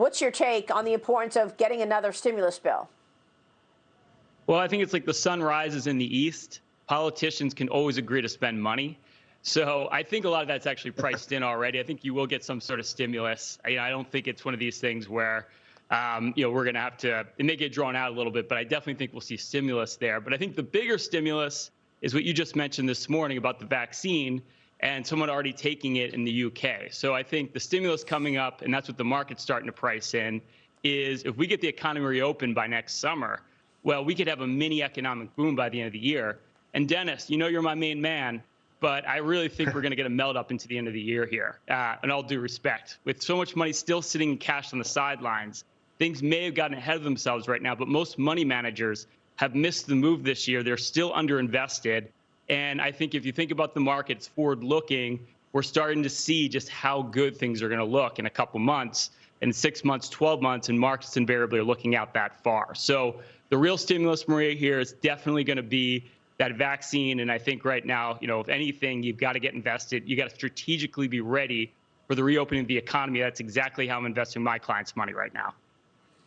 What's your take on the importance of getting another stimulus bill? Well, I think it's like the sun rises in the east. Politicians can always agree to spend money. So I think a lot of that's actually priced in already. I think you will get some sort of stimulus. I, I don't think it's one of these things where, um, you know, we're going to have to, it may get drawn out a little bit, but I definitely think we'll see stimulus there. But I think the bigger stimulus is what you just mentioned this morning about the vaccine and someone already taking it in the UK. So I think the stimulus coming up, and that's what the market's starting to price in, is if we get the economy reopened by next summer, well, we could have a mini economic boom by the end of the year. And Dennis, you know you're my main man but I really think we're going to get a melt up into the end of the year here. Uh, and all due respect, with so much money still sitting in cash on the sidelines, things may have gotten ahead of themselves right now. But most money managers have missed the move this year. They're still underinvested. And I think if you think about the markets forward looking, we're starting to see just how good things are going to look in a couple months, in six months, 12 months, and markets invariably are looking out that far. So the real stimulus, Maria, here is definitely going to be that vaccine. And I think right now, you know, if anything, you've got to get invested. You got to strategically be ready for the reopening of the economy. That's exactly how I'm investing my clients' money right now.